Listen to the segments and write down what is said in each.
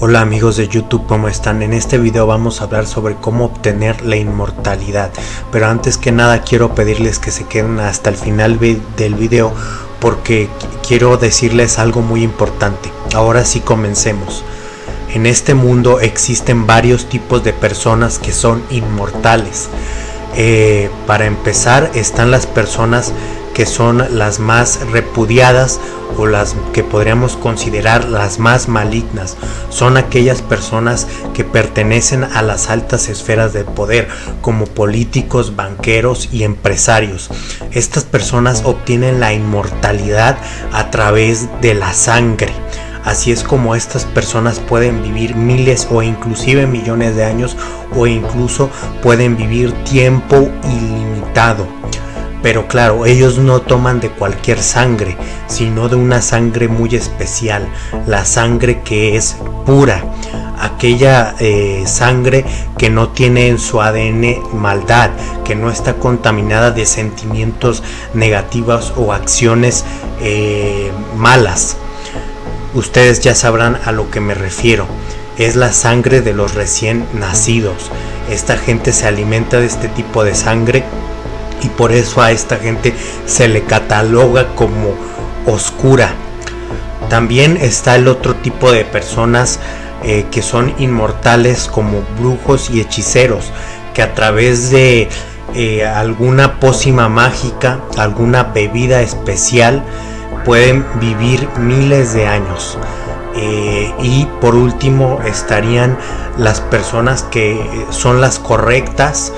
Hola amigos de YouTube, ¿cómo están? En este video vamos a hablar sobre cómo obtener la inmortalidad. Pero antes que nada quiero pedirles que se queden hasta el final del video porque quiero decirles algo muy importante. Ahora sí comencemos. En este mundo existen varios tipos de personas que son inmortales. Eh, para empezar están las personas que son las más repudiadas o las que podríamos considerar las más malignas. Son aquellas personas que pertenecen a las altas esferas del poder, como políticos, banqueros y empresarios. Estas personas obtienen la inmortalidad a través de la sangre. Así es como estas personas pueden vivir miles o inclusive millones de años o incluso pueden vivir tiempo ilimitado. Pero claro, ellos no toman de cualquier sangre, sino de una sangre muy especial, la sangre que es pura, aquella eh, sangre que no tiene en su ADN maldad, que no está contaminada de sentimientos negativos o acciones eh, malas ustedes ya sabrán a lo que me refiero. Es la sangre de los recién nacidos. Esta gente se alimenta de este tipo de sangre y por eso a esta gente se le cataloga como oscura. También está el otro tipo de personas eh, que son inmortales como brujos y hechiceros, que a través de eh, alguna pócima mágica, alguna bebida especial, pueden vivir miles de años. Eh, y por último estarían las personas que son las correctas,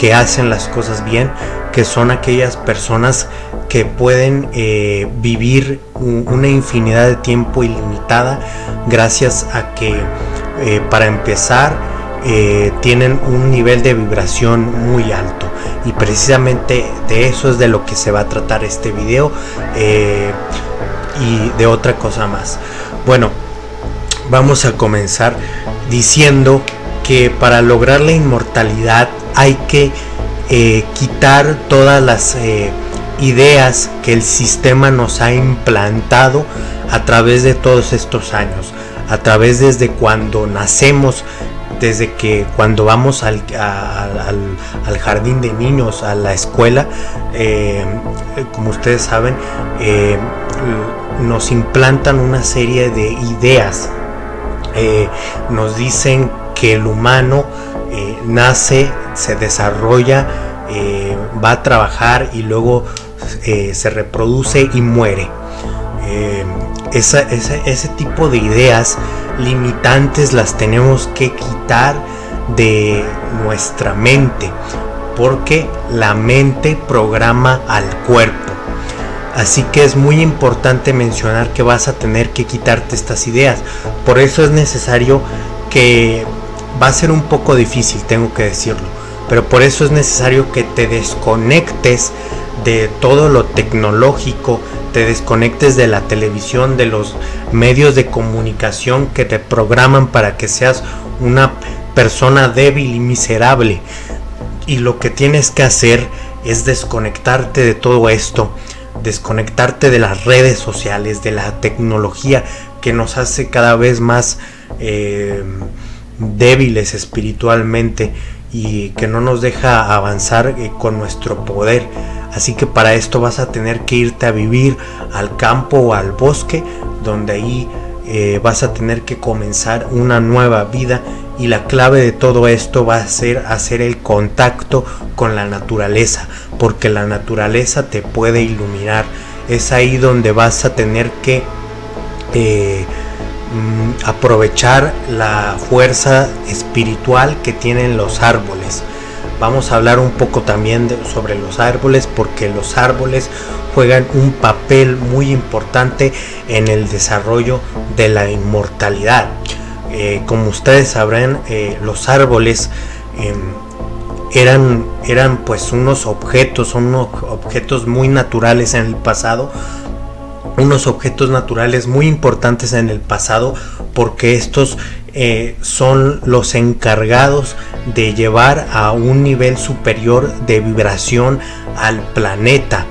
que hacen las cosas bien, que son aquellas personas que pueden eh, vivir una infinidad de tiempo ilimitada gracias a que eh, para empezar tienen un nivel de vibración muy alto. Y precisamente de eso es de lo que se va a tratar este video eh, y de otra cosa más. Bueno vamos a comenzar diciendo que para lograr la inmortalidad hay que eh, quitar todas las eh, ideas que el sistema nos ha implantado a través de todos estos años a través desde cuando nacemos desde que cuando vamos al, jardín de niños, a la escuela, eh, como ustedes saben, nos implantan una serie de ideas. Nos dicen que el humano nace, se desarrolla, va a trabajar y luego se reproduce y muere. ese tipo de ideas limitantes las tenemos que quitar de nuestra mente porque la mente programa al cuerpo así que es muy importante mencionar que vas a tener que quitarte estas ideas por eso es necesario que va a ser un poco difícil tengo que decirlo pero por eso es necesario que te desconectes de todo lo tecnológico te desconectes de la televisión, de los medios de comunicación que te programan para que seas una persona débil y miserable. Y lo que tienes que hacer es desconectarte de todo esto, desconectarte de las redes sociales, de la tecnología que nos hace cada vez más eh, débiles espiritualmente y que no nos deja avanzar eh, con nuestro poder Así que para esto vas a tener que irte a vivir al campo o al bosque, donde ahí eh, vas a tener que comenzar una nueva vida y la clave de todo esto va a ser hacer el contacto con la naturaleza, porque la naturaleza te puede iluminar. Es ahí donde vas a tener que eh, mm, aprovechar la fuerza espiritual que tienen los árboles vamos a hablar un poco también sobre los árboles porque los árboles juegan un papel muy importante en el desarrollo de la inmortalidad. Eh, como ustedes sabrán, eh, los árboles em, eran, eran pues unos objetos, son unos objetos muy naturales en el pasado, unos objetos naturales muy importantes en el pasado porque estos eh, son los encargados de llevar a un nivel superior de vibración al planeta.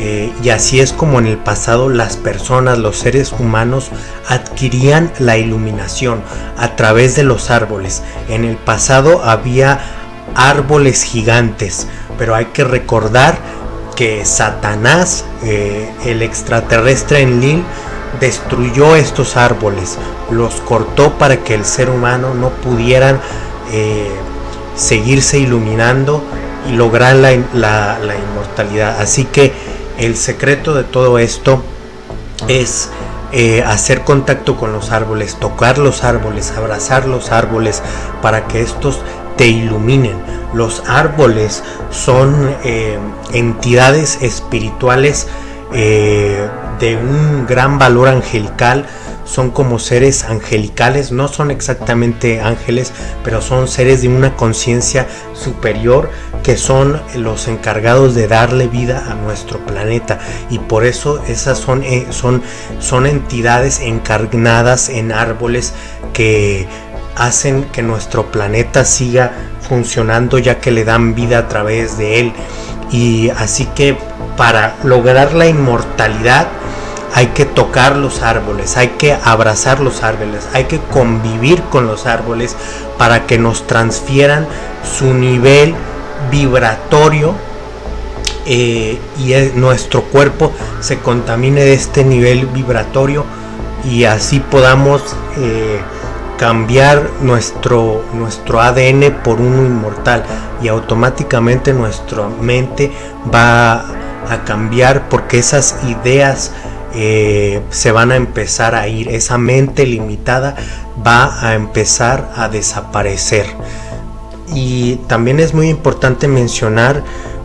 Eh, y así es como en el pasado las personas, los seres humanos adquirían la iluminación a través de los árboles. En el pasado había árboles gigantes, pero hay que recordar que Satanás, eh, el extraterrestre en Lil, destruyó estos árboles, los cortó para que el ser humano no pudieran eh, seguirse iluminando y lograr la, inmortalidad. Así que el secreto de todo esto es eh, hacer contacto con los árboles, tocar los árboles, abrazar los árboles para que estos te iluminen. Los árboles son eh, entidades espirituales de un gran valor angelical son como seres angelicales, no son exactamente ángeles, pero son seres de una conciencia superior que son los encargados de darle vida a nuestro planeta y por eso esas son, eh, son, son entidades encarnadas en árboles que hacen que nuestro planeta siga funcionando ya que le dan vida a través de él. Y así que para lograr la inmortalidad hay que tocar los árboles, hay que abrazar los árboles, hay que convivir con los árboles para que nos transfieran su nivel vibratorio eh, y nuestro cuerpo se contamine de este nivel vibratorio y así podamos eh, cambiar nuestro, nuestro ADN por uno inmortal y automáticamente nuestra mente va a cambiar porque esas ideas eh, se van a empezar a ir, esa mente limitada va a empezar a desaparecer. Y también es muy importante mencionar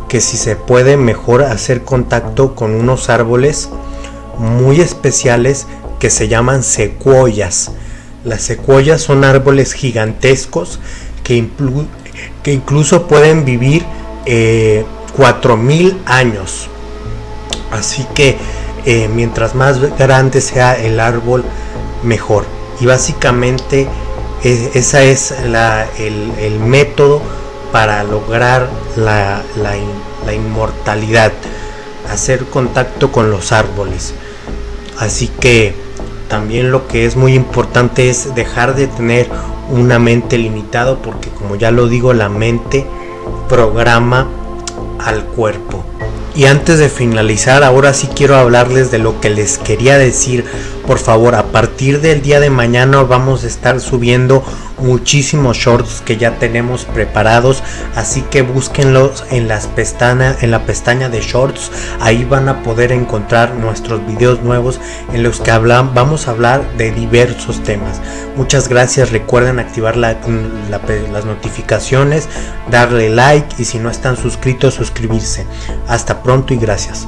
que si se puede mejor hacer contacto con unos árboles muy especiales que se llaman secuoyas. Las secuoyas son árboles gigantescos que, incluso pueden vivir eh, 4000 años. Así que eh, mientras más grande sea el árbol, mejor. Y básicamente ese esa es el, método para lograr la, inmortalidad, hacer contacto con los árboles. Así que también lo que es muy importante es dejar de tener una mente limitada porque como ya lo digo, la mente programa al cuerpo. Y antes de finalizar, ahora sí quiero hablarles de lo que les quería decir. Por favor, a partir del día de mañana vamos a estar subiendo muchísimos shorts que ya tenemos preparados. Así que búsquenlos en, en la pestaña de shorts. Ahí van a poder encontrar nuestros videos nuevos en los que vamos a hablar de diversos temas. Muchas gracias. Recuerden activar las notificaciones, darle like y si no están suscritos, suscribirse. Hasta pronto y gracias.